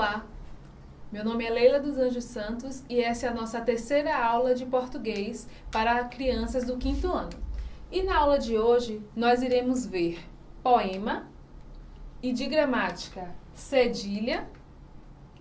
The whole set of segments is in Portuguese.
Olá, meu nome é Leila dos Anjos Santos e essa é a nossa terceira aula de português para crianças do quinto ano. E na aula de hoje nós iremos ver poema e de gramática cedilha,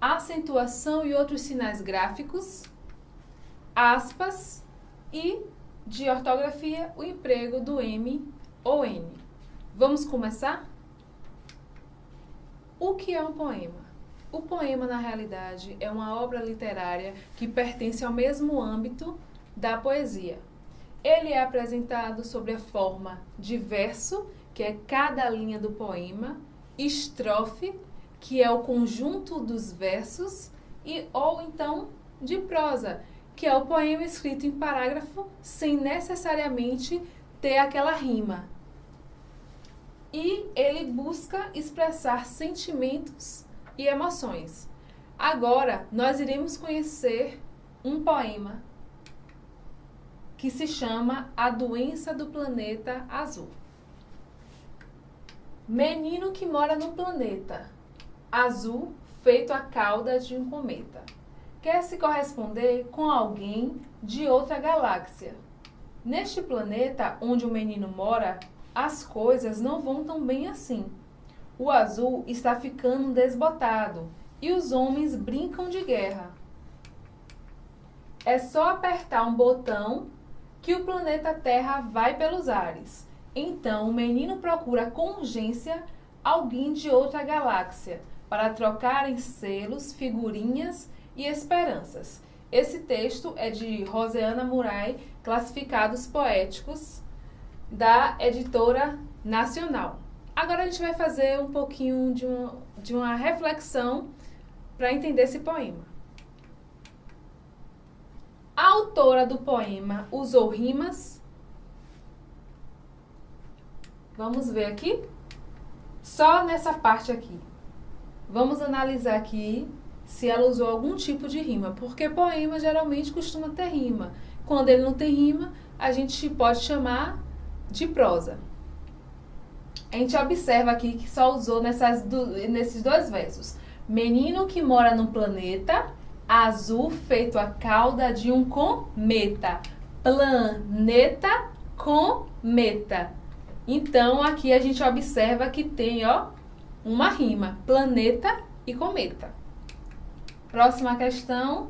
acentuação e outros sinais gráficos, aspas e de ortografia o emprego do M ou N. Vamos começar? O que é um poema? O poema, na realidade, é uma obra literária que pertence ao mesmo âmbito da poesia. Ele é apresentado sobre a forma de verso, que é cada linha do poema, estrofe, que é o conjunto dos versos, e ou então de prosa, que é o poema escrito em parágrafo sem necessariamente ter aquela rima. E ele busca expressar sentimentos e emoções. Agora, nós iremos conhecer um poema que se chama A Doença do Planeta Azul. Menino que mora no planeta azul feito a cauda de um cometa. Quer se corresponder com alguém de outra galáxia. Neste planeta onde o menino mora, as coisas não vão tão bem assim. O azul está ficando desbotado e os homens brincam de guerra. É só apertar um botão que o planeta Terra vai pelos ares. Então o menino procura com urgência alguém de outra galáxia para trocarem selos, figurinhas e esperanças. Esse texto é de Roseana Murai, Classificados Poéticos, da editora nacional. Agora a gente vai fazer um pouquinho de uma, de uma reflexão para entender esse poema. A autora do poema usou rimas. Vamos ver aqui? Só nessa parte aqui. Vamos analisar aqui se ela usou algum tipo de rima, porque poema geralmente costuma ter rima. Quando ele não tem rima, a gente pode chamar de prosa. A gente observa aqui que só usou nessas do, nesses dois versos. Menino que mora num planeta azul feito a cauda de um cometa. Planeta cometa. Então, aqui a gente observa que tem, ó, uma rima. Planeta e cometa. Próxima questão.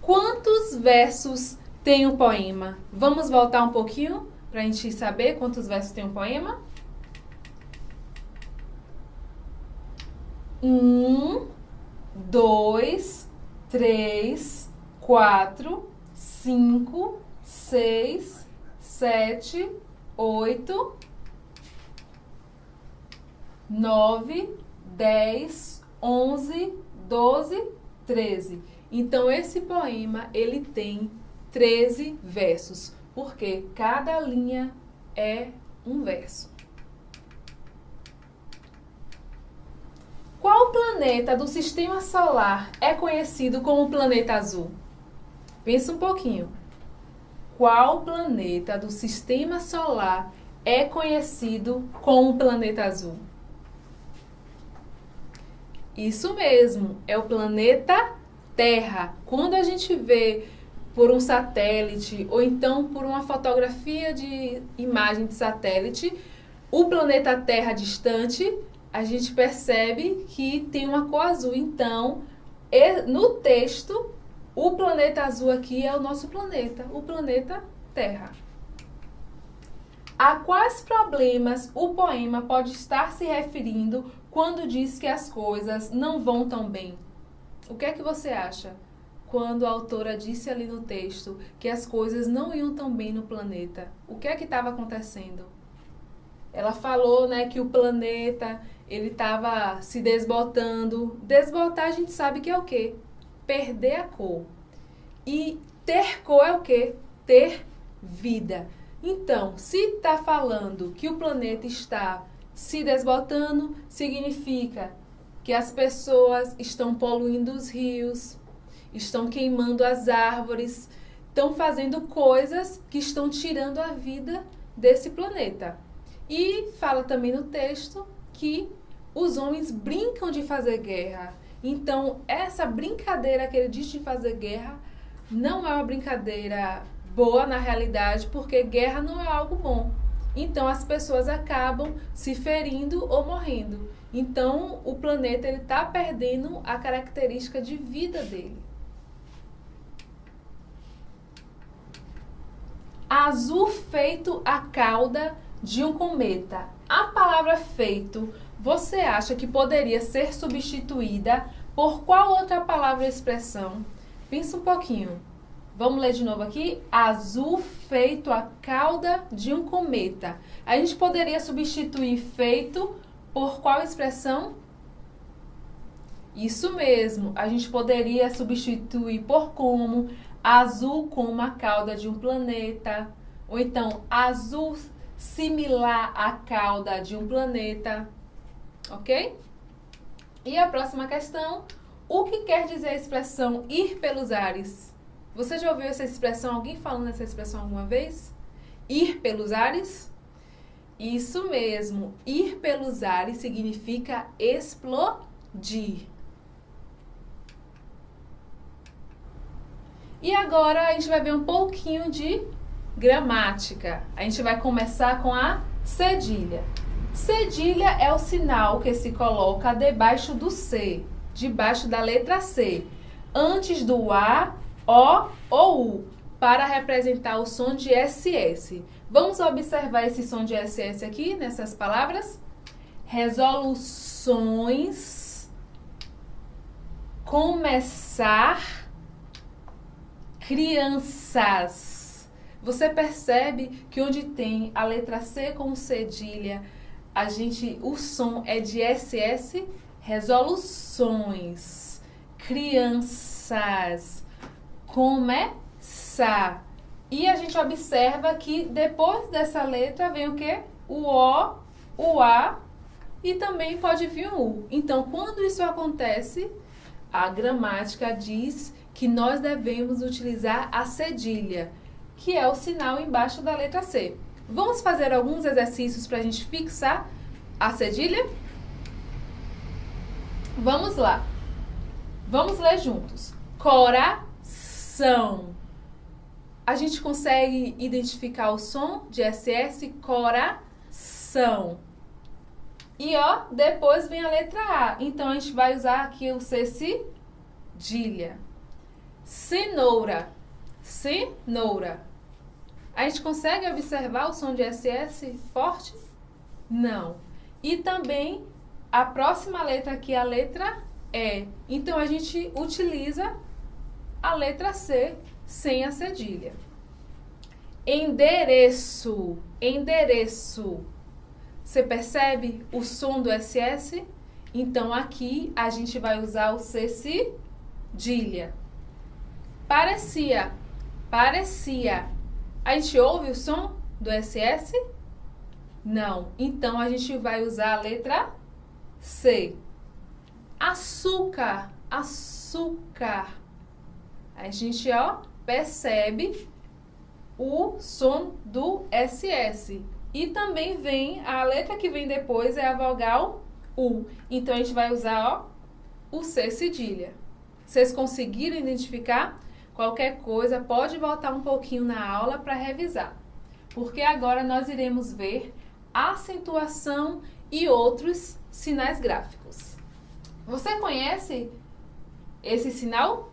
Quantos versos tem um poema? Vamos voltar um pouquinho? Para a gente saber quantos versos tem um poema? Um, dois, três, quatro, cinco, seis, sete, oito, nove, dez, onze, doze, treze. Então esse poema ele tem 13 versos porque cada linha é um verso. Qual planeta do sistema solar é conhecido como planeta azul? Pensa um pouquinho. Qual planeta do sistema solar é conhecido como planeta azul? Isso mesmo, é o planeta Terra. Quando a gente vê por um satélite ou então por uma fotografia de imagem de satélite, o planeta Terra distante, a gente percebe que tem uma cor azul. Então, no texto, o planeta azul aqui é o nosso planeta, o planeta Terra. A quais problemas o poema pode estar se referindo quando diz que as coisas não vão tão bem? O que é que você acha? Quando a autora disse ali no texto que as coisas não iam tão bem no planeta. O que é que estava acontecendo? Ela falou, né, que o planeta ele estava se desbotando. Desbotar a gente sabe que é o quê? Perder a cor. E ter cor é o quê? Ter vida. Então, se está falando que o planeta está se desbotando, significa que as pessoas estão poluindo os rios, estão queimando as árvores, estão fazendo coisas que estão tirando a vida desse planeta. E fala também no texto que os homens brincam de fazer guerra. Então, essa brincadeira que ele diz de fazer guerra não é uma brincadeira boa na realidade, porque guerra não é algo bom. Então, as pessoas acabam se ferindo ou morrendo. Então, o planeta ele está perdendo a característica de vida dele. Azul feito a cauda de um cometa. A palavra feito você acha que poderia ser substituída por qual outra palavra ou expressão? Pensa um pouquinho. Vamos ler de novo aqui. Azul feito a cauda de um cometa. A gente poderia substituir feito por qual expressão? Isso mesmo. A gente poderia substituir por como azul como a cauda de um planeta. Ou então azul similar à cauda de um planeta ok? E a próxima questão, o que quer dizer a expressão ir pelos ares? Você já ouviu essa expressão, alguém falando essa expressão alguma vez? Ir pelos ares? Isso mesmo, ir pelos ares significa explodir. E agora a gente vai ver um pouquinho de gramática. A gente vai começar com a cedilha. Cedilha é o sinal que se coloca debaixo do C, debaixo da letra C, antes do A, O ou U, para representar o som de SS. Vamos observar esse som de SS aqui, nessas palavras? Resoluções, começar, crianças. Você percebe que onde tem a letra C com cedilha, a gente, o som é de SS, resoluções, crianças, começar. E a gente observa que depois dessa letra vem o que? O O, o A e também pode vir o U. Então, quando isso acontece, a gramática diz que nós devemos utilizar a cedilha, que é o sinal embaixo da letra C. Vamos fazer alguns exercícios para a gente fixar a cedilha? Vamos lá. Vamos ler juntos. Coração. A gente consegue identificar o som de SS? Coração. E ó, depois vem a letra A. Então a gente vai usar aqui o C cedilha. Cenoura. Cenoura. A gente consegue observar o som de SS forte? Não. E também a próxima letra aqui é a letra E. Então a gente utiliza a letra C sem a cedilha. Endereço. Endereço. Você percebe o som do SS? Então aqui a gente vai usar o C cedilha. Parecia. Parecia. A gente ouve o som do SS? Não. Então a gente vai usar a letra C. Açúcar, açúcar. A gente, ó, percebe o som do SS. E também vem, a letra que vem depois é a vogal U. Então a gente vai usar, ó, o C cedilha. Vocês conseguiram identificar? Qualquer coisa, pode voltar um pouquinho na aula para revisar. Porque agora nós iremos ver acentuação e outros sinais gráficos. Você conhece esse sinal?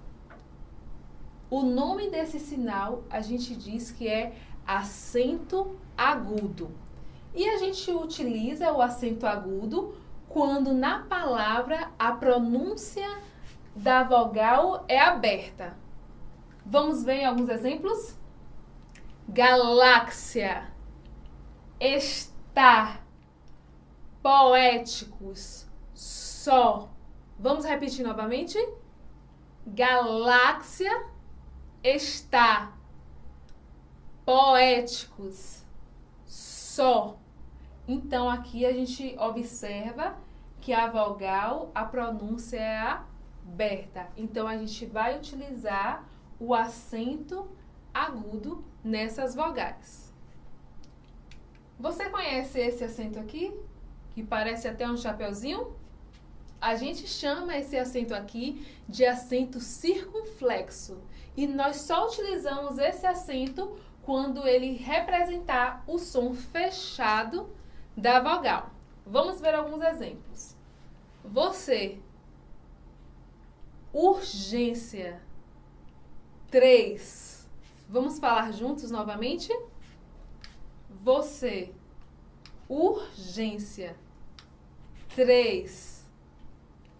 O nome desse sinal a gente diz que é acento agudo. E a gente utiliza o acento agudo quando na palavra a pronúncia da vogal é aberta. Vamos ver alguns exemplos? Galáxia, estar, poéticos, só. Vamos repetir novamente? Galáxia está, poéticos, só. Então aqui a gente observa que a vogal, a pronúncia é aberta. Então a gente vai utilizar o acento agudo nessas vogais. Você conhece esse acento aqui? que parece até um chapeuzinho? A gente chama esse acento aqui de acento circunflexo. E nós só utilizamos esse acento quando ele representar o som fechado da vogal. Vamos ver alguns exemplos. Você. Urgência. Três. Vamos falar juntos novamente? Você. Urgência. Três.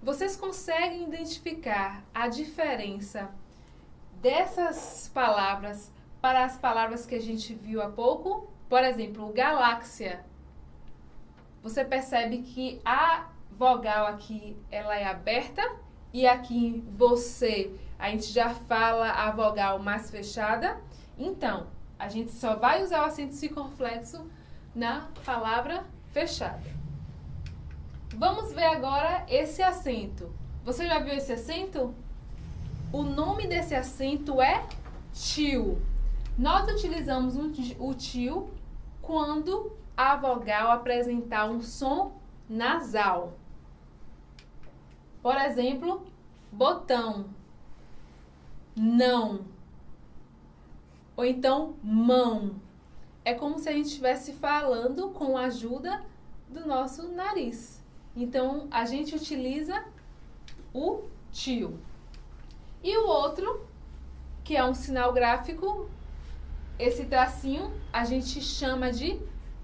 Vocês conseguem identificar a diferença dessas palavras para as palavras que a gente viu há pouco? Por exemplo, galáxia. Você percebe que a vogal aqui ela é aberta e aqui você a gente já fala a vogal mais fechada. Então, a gente só vai usar o acento circunflexo na palavra fechada. Vamos ver agora esse acento. Você já viu esse acento? O nome desse acento é tio. Nós utilizamos o tio quando a vogal apresentar um som nasal. Por exemplo, botão, não, ou então mão. É como se a gente estivesse falando com a ajuda do nosso nariz. Então, a gente utiliza o tio. E o outro, que é um sinal gráfico, esse tracinho a gente chama de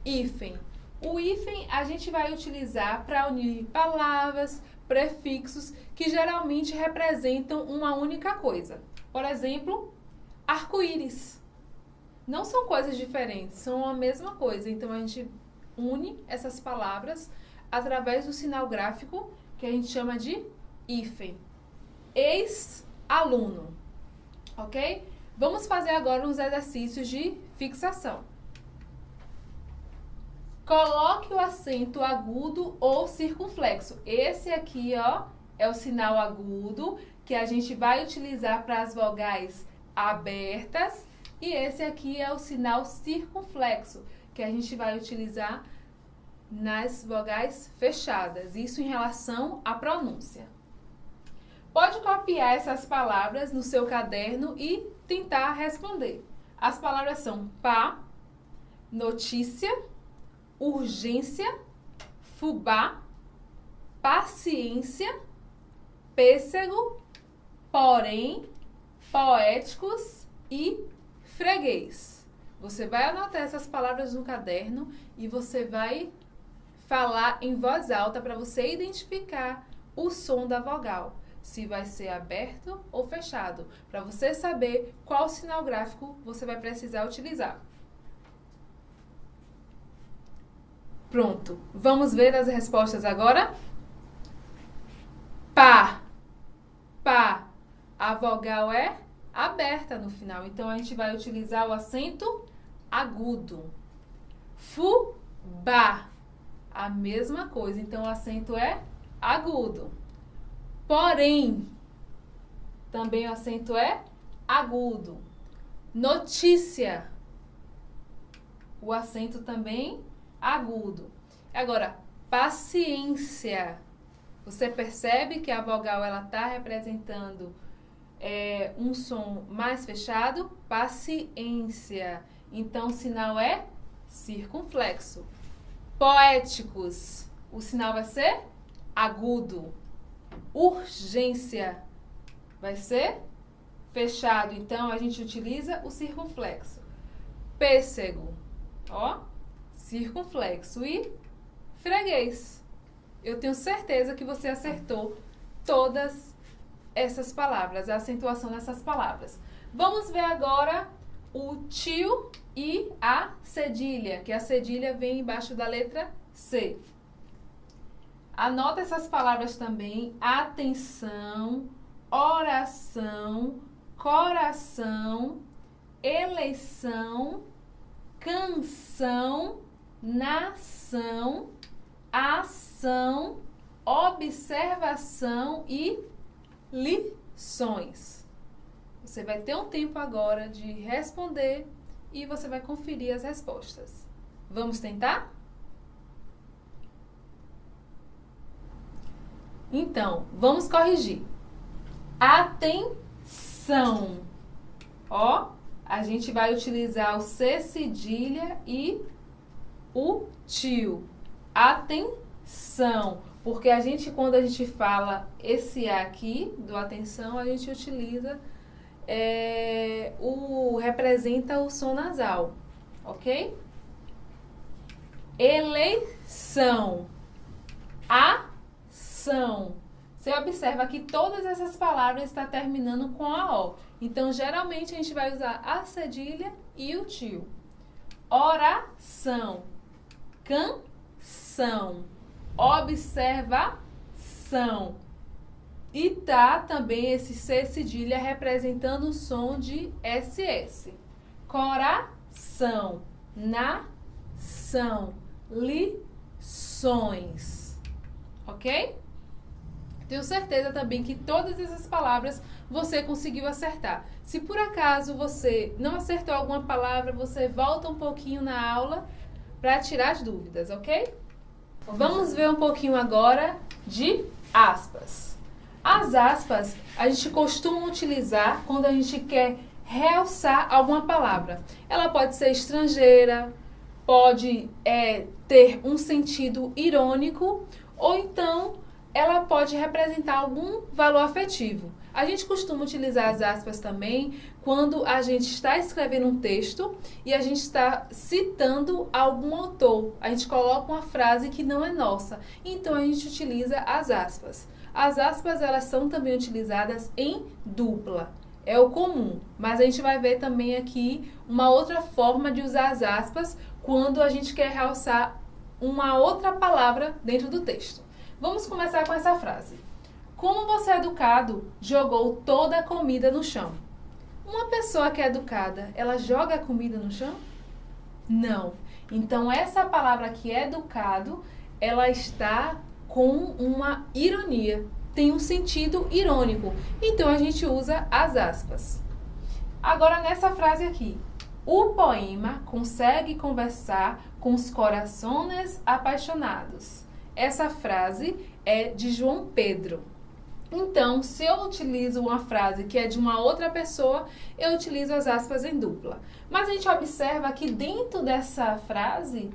hífen. O hífen a gente vai utilizar para unir palavras, prefixos que geralmente representam uma única coisa. Por exemplo, arco-íris. Não são coisas diferentes, são a mesma coisa. Então a gente une essas palavras através do sinal gráfico que a gente chama de hífen. Ex-aluno. Ok? Vamos fazer agora uns exercícios de fixação. Coloque o acento agudo ou circunflexo. Esse aqui, ó, é o sinal agudo que a gente vai utilizar para as vogais abertas. E esse aqui é o sinal circunflexo, que a gente vai utilizar nas vogais fechadas. Isso em relação à pronúncia. Pode copiar essas palavras no seu caderno e tentar responder. As palavras são pá, notícia, urgência, fubá, paciência, pêssego, porém, poéticos e freguês. Você vai anotar essas palavras no caderno e você vai falar em voz alta para você identificar o som da vogal, se vai ser aberto ou fechado, para você saber qual sinal gráfico você vai precisar utilizar. Pronto. Vamos ver as respostas agora? Pá. Pá. A vogal é aberta no final. Então, a gente vai utilizar o acento agudo. Fubá. A mesma coisa. Então, o acento é agudo. Porém, também o acento é agudo. Notícia. O acento também agudo. Agora, paciência. Você percebe que a vogal ela está representando é, um som mais fechado? Paciência. Então, o sinal é circunflexo. Poéticos. O sinal vai ser agudo. Urgência vai ser fechado. Então, a gente utiliza o circunflexo. Pêssego. Ó, circunflexo e freguês. Eu tenho certeza que você acertou todas essas palavras, a acentuação dessas palavras. Vamos ver agora o tio e a cedilha, que a cedilha vem embaixo da letra C. Anota essas palavras também: atenção, oração, coração, eleição, canção nação, ação, observação e lições. Você vai ter um tempo agora de responder e você vai conferir as respostas. Vamos tentar? Então, vamos corrigir. Atenção. Ó, a gente vai utilizar o C cedilha e o tio. Atenção. Porque a gente, quando a gente fala esse A aqui, do atenção, a gente utiliza é, o representa o som nasal, ok? Eleição, ação. Você observa que todas essas palavras estão terminando com a O. Então, geralmente, a gente vai usar a cedilha e o tio. Oração, canção, observação. E tá também esse C cedilha representando o som de SS. Coração, nação, lições. Ok? Tenho certeza também que todas essas palavras você conseguiu acertar. Se por acaso você não acertou alguma palavra, você volta um pouquinho na aula para tirar as dúvidas, ok? Vamos ver um pouquinho agora de aspas. As aspas a gente costuma utilizar quando a gente quer realçar alguma palavra. Ela pode ser estrangeira, pode é, ter um sentido irônico ou então ela pode representar algum valor afetivo. A gente costuma utilizar as aspas também quando a gente está escrevendo um texto e a gente está citando algum autor. A gente coloca uma frase que não é nossa. Então a gente utiliza as aspas. As aspas elas são também utilizadas em dupla. É o comum, mas a gente vai ver também aqui uma outra forma de usar as aspas quando a gente quer realçar uma outra palavra dentro do texto. Vamos começar com essa frase. Como você é educado, jogou toda a comida no chão. Uma pessoa que é educada, ela joga a comida no chão? Não. Então, essa palavra aqui, educado, ela está com uma ironia. Tem um sentido irônico. Então a gente usa as aspas. Agora nessa frase aqui. O poema consegue conversar com os corações apaixonados. Essa frase é de João Pedro. Então, se eu utilizo uma frase que é de uma outra pessoa, eu utilizo as aspas em dupla. Mas a gente observa que dentro dessa frase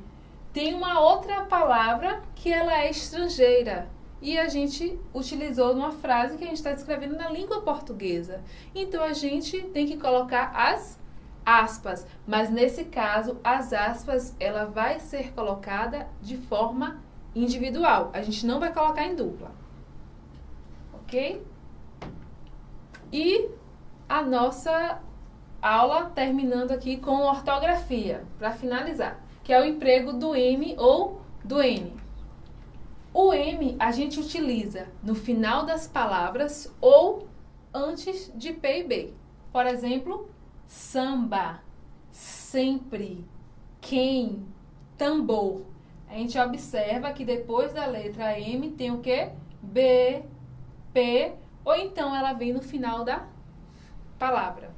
tem uma outra palavra que ela é estrangeira e a gente utilizou numa frase que a gente está escrevendo na língua portuguesa. Então a gente tem que colocar as aspas, mas nesse caso as aspas ela vai ser colocada de forma individual. A gente não vai colocar em dupla. OK? E a nossa aula terminando aqui com ortografia, para finalizar que é o emprego do M ou do N. O M a gente utiliza no final das palavras ou antes de P e B. Por exemplo, samba, sempre, quem, tambor. A gente observa que depois da letra M tem o que? B, P, ou então ela vem no final da palavra.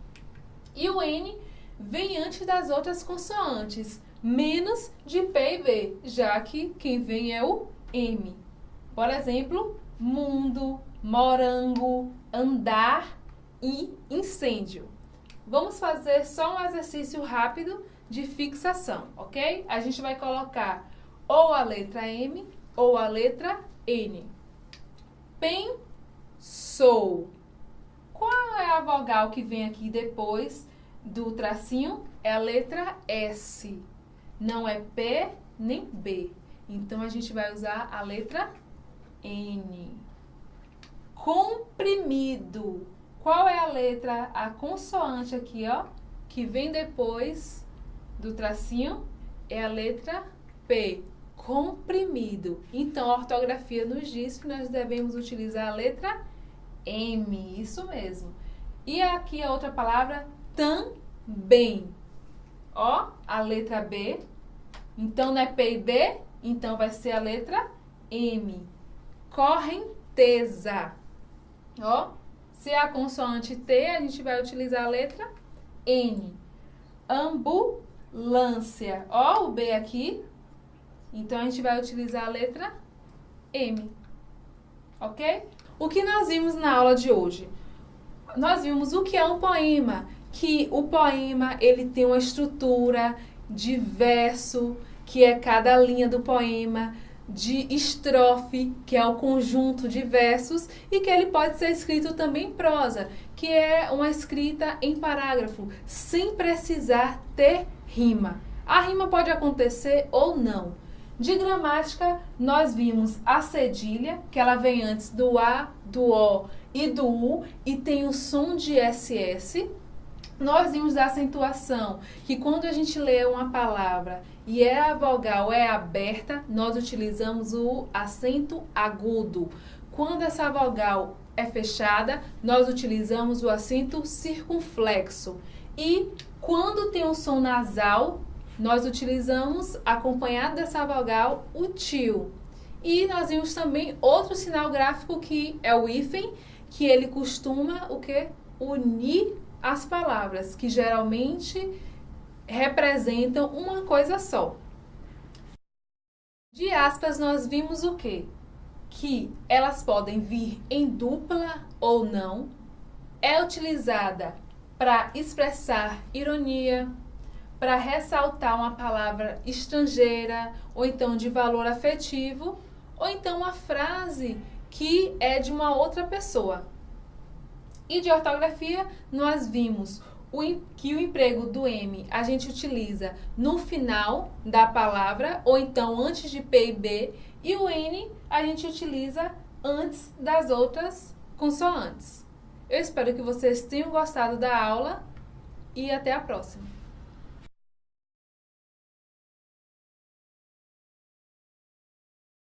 E o N vem antes das outras consoantes menos de P e B, já que quem vem é o M. Por exemplo, mundo, morango, andar e incêndio. Vamos fazer só um exercício rápido de fixação, ok? A gente vai colocar ou a letra M ou a letra N. Pensou. Qual é a vogal que vem aqui depois do tracinho? É a letra S. Não é P nem B. Então, a gente vai usar a letra N. Comprimido. Qual é a letra, a consoante aqui, ó, que vem depois do tracinho? É a letra P. Comprimido. Então, a ortografia nos diz que nós devemos utilizar a letra M. Isso mesmo. E aqui a outra palavra, também. Ó, a letra B. Então, não é P e B, então vai ser a letra M. Correnteza. Ó, se é a consoante T, a gente vai utilizar a letra N. Ambulância. Ó, o B aqui. Então, a gente vai utilizar a letra M. ok? O que nós vimos na aula de hoje? Nós vimos o que é um poema, que o poema ele tem uma estrutura de verso, que é cada linha do poema, de estrofe, que é o conjunto de versos, e que ele pode ser escrito também em prosa, que é uma escrita em parágrafo, sem precisar ter rima. A rima pode acontecer ou não. De gramática, nós vimos a cedilha, que ela vem antes do A, do O e do U, e tem o som de SS. Nós vimos da acentuação, que quando a gente lê uma palavra e é a vogal é aberta, nós utilizamos o acento agudo. Quando essa vogal é fechada, nós utilizamos o acento circunflexo. E quando tem um som nasal, nós utilizamos, acompanhado dessa vogal, o tio. E nós vimos também outro sinal gráfico que é o hífen, que ele costuma o que? Unir as palavras, que geralmente representam uma coisa só. De aspas, nós vimos o quê? Que elas podem vir em dupla ou não, é utilizada para expressar ironia, para ressaltar uma palavra estrangeira, ou então de valor afetivo, ou então uma frase que é de uma outra pessoa. E de ortografia, nós vimos o, que o emprego do M a gente utiliza no final da palavra, ou então antes de P e B, e o N a gente utiliza antes das outras consoantes. Eu espero que vocês tenham gostado da aula e até a próxima.